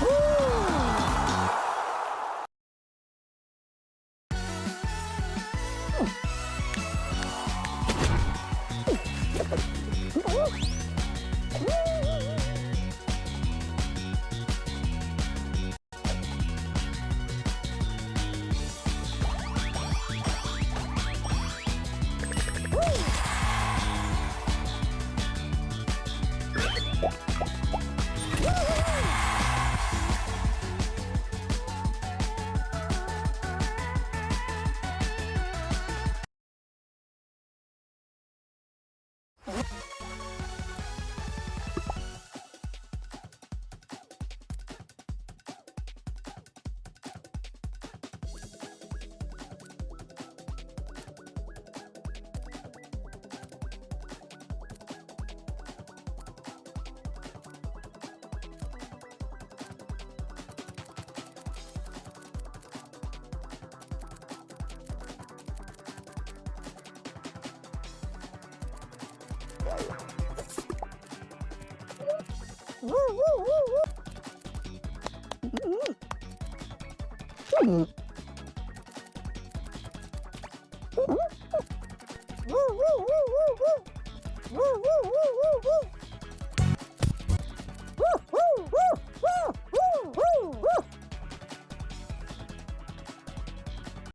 Woo! Woo!